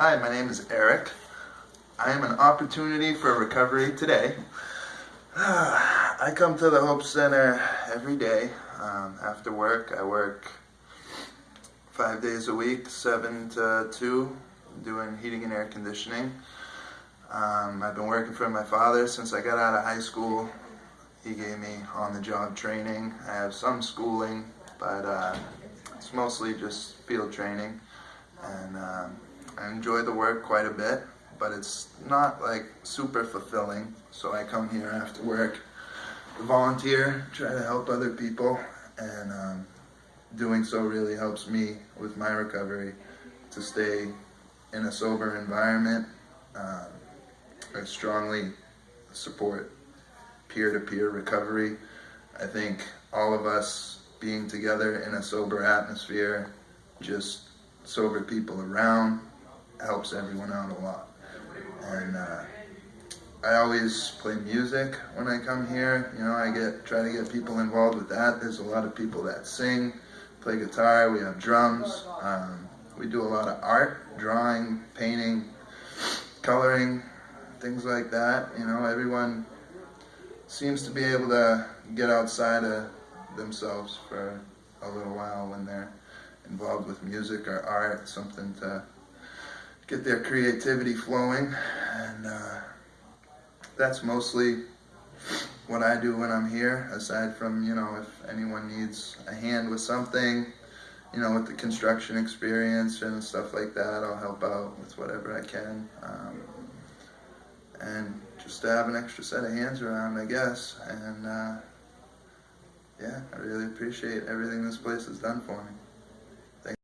Hi, my name is Eric. I am an opportunity for recovery today. I come to the Hope Center every day um, after work. I work five days a week, seven to two, doing heating and air conditioning. Um, I've been working for my father since I got out of high school. He gave me on-the-job training. I have some schooling, but uh, it's mostly just field training. And um, Enjoy the work quite a bit, but it's not like super fulfilling. So I come here after work, volunteer, try to help other people, and um, doing so really helps me with my recovery to stay in a sober environment. Um, I strongly support peer-to-peer recovery. I think all of us being together in a sober atmosphere, just sober people around, helps everyone out a lot. And uh, I always play music when I come here. You know, I get try to get people involved with that. There's a lot of people that sing, play guitar. We have drums. Um, we do a lot of art, drawing, painting, coloring, things like that. You know, everyone seems to be able to get outside of themselves for a little while when they're involved with music or art, something to get their creativity flowing. And uh, that's mostly what I do when I'm here, aside from, you know, if anyone needs a hand with something, you know, with the construction experience and stuff like that, I'll help out with whatever I can. Um, and just to have an extra set of hands around, I guess. And uh, yeah, I really appreciate everything this place has done for me.